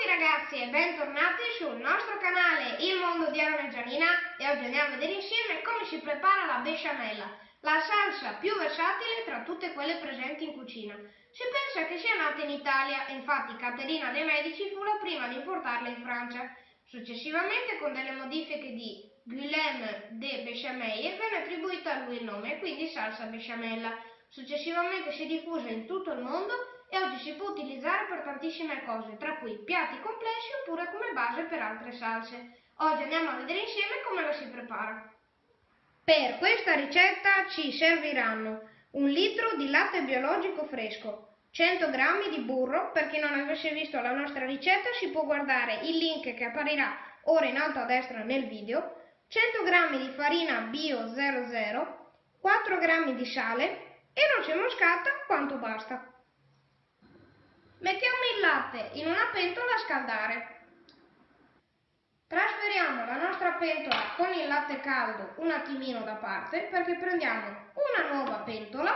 tutti ragazzi e bentornati sul nostro canale Il Mondo di e Gianina e oggi andiamo a vedere insieme come si prepara la besciamella, la salsa più versatile tra tutte quelle presenti in cucina. Si pensa che sia nata in Italia e infatti Caterina de' Medici fu la prima ad importarla in Francia. Successivamente con delle modifiche di Guillaume de Bechamel venne attribuito a lui il nome e quindi salsa besciamella. Successivamente si diffuse in tutto il mondo e oggi si può utilizzare per tantissime cose, tra cui piatti complessi oppure come base per altre salse. Oggi andiamo a vedere insieme come la si prepara. Per questa ricetta ci serviranno un litro di latte biologico fresco, 100 g di burro, per chi non avesse visto la nostra ricetta si può guardare il link che apparirà ora in alto a destra nel video, 100 g di farina bio 00, 4 g di sale e noce moscata quanto basta. Mettiamo il latte in una pentola a scaldare. Trasferiamo la nostra pentola con il latte caldo un attimino da parte perché prendiamo una nuova pentola,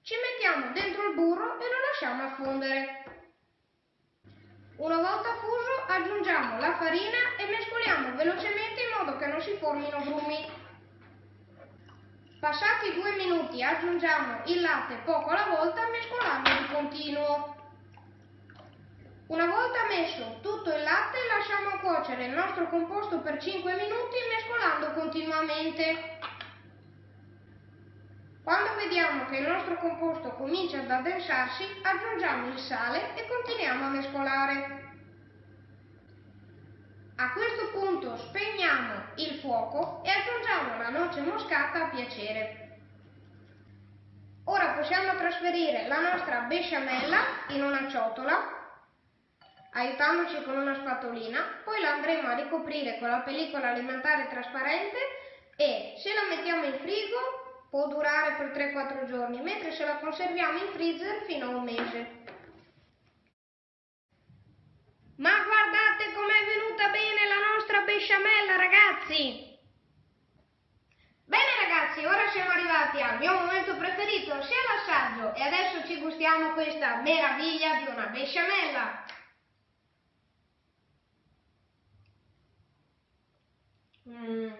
ci mettiamo dentro il burro e lo lasciamo affondere. Una volta fuso aggiungiamo la farina e mescoliamo velocemente in modo che non si formino grumi. Passati due minuti aggiungiamo il latte poco alla volta mescolando di continuo. Una volta messo tutto il latte lasciamo cuocere il nostro composto per 5 minuti mescolando continuamente. Quando vediamo che il nostro composto comincia ad addensarsi aggiungiamo il sale e continuiamo a mescolare. A questo punto spegniamo il fuoco e aggiungiamo la noce moscata a piacere. Ora possiamo trasferire la nostra besciamella in una ciotola aiutandoci con una spatolina, poi la andremo a ricoprire con la pellicola alimentare trasparente e se la mettiamo in frigo può durare per 3-4 giorni, mentre se la conserviamo in freezer fino a un mese. Ma guardate com'è venuta bene la nostra besciamella ragazzi! Bene ragazzi, ora siamo arrivati al mio momento preferito, sia l'assaggio e adesso ci gustiamo questa meraviglia di una besciamella. Mm.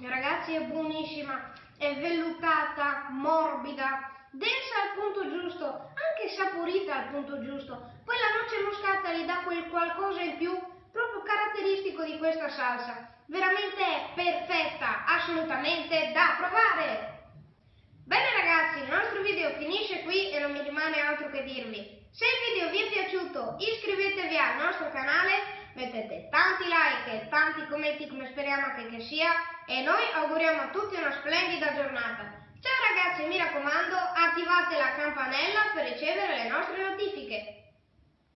Ragazzi è buonissima, è vellutata, morbida, densa al punto giusto, anche saporita al punto giusto. Poi la noce moscata gli dà quel qualcosa in più proprio caratteristico di questa salsa. Veramente è perfetta, assolutamente da provare! Bene ragazzi, il nostro video finisce qui e non mi rimane altro che dirvi. Se il video vi è piaciuto iscrivetevi al nostro canale mettete tanti like e tanti commenti come speriamo che, che sia e noi auguriamo a tutti una splendida giornata. Ciao ragazzi, mi raccomando, attivate la campanella per ricevere le nostre notifiche.